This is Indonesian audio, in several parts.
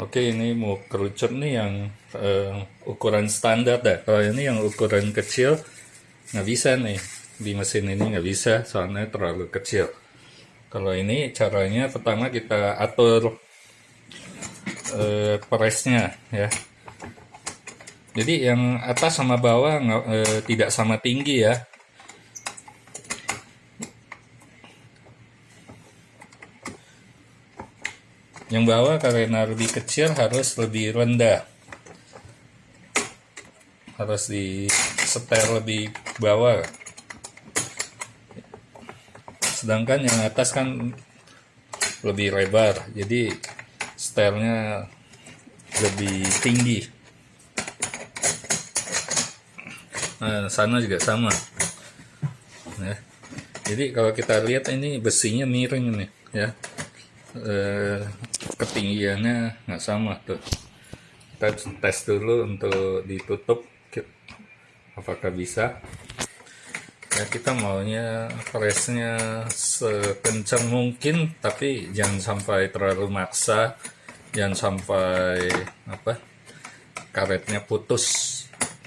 Oke, ini mau kerucut nih yang eh, ukuran standar dah. Kalau ini yang ukuran kecil nggak bisa nih di mesin ini nggak bisa soalnya terlalu kecil. Kalau ini caranya pertama kita atur eh, presnya ya. Jadi yang atas sama bawah eh, tidak sama tinggi ya. Yang bawah karena lebih kecil harus lebih rendah. Harus di setel lebih bawah. Sedangkan yang atas kan lebih lebar. Jadi setelnya lebih tinggi. Nah, sana juga sama. Ya. Jadi kalau kita lihat ini besinya miring nih, ya. Eh, ketinggiannya nggak sama tuh. Kita tes dulu untuk ditutup apakah bisa. Ya kita maunya presnya sekencang mungkin tapi jangan sampai terlalu maksa, jangan sampai apa karetnya putus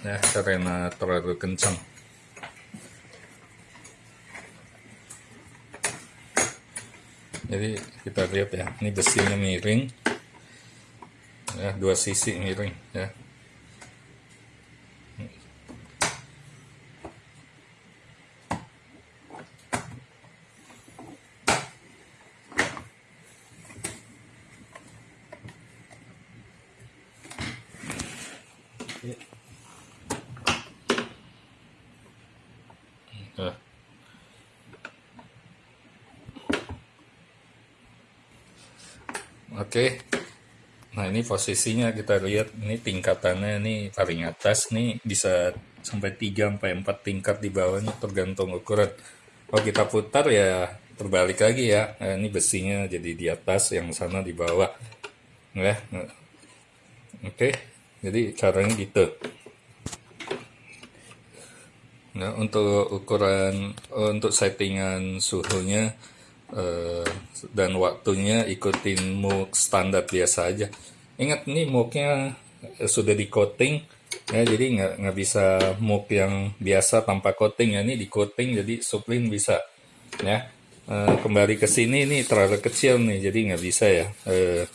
ya karena terlalu kencang. Jadi kita lihat ya ini besinya miring ya dua sisi miring ya Nah. Oke. Nah, ini posisinya kita lihat ini tingkatannya ini paling atas nih bisa sampai 3 sampai 4 tingkat di bawahnya tergantung ukuran. Kalau kita putar ya terbalik lagi ya. Nah, ini besinya jadi di atas, yang sana di bawah. Ya. Oke. Jadi caranya gitu. Nah, untuk ukuran untuk settingan suhunya Eh, dan waktunya ikutin MOOC standar biasa aja. Ingat nih MOOC-nya sudah di coating ya jadi nggak nggak bisa MOOC yang biasa tanpa coating ya ini di coating jadi suplin bisa ya e, kembali ke sini ini terlalu kecil nih jadi nggak bisa ya e,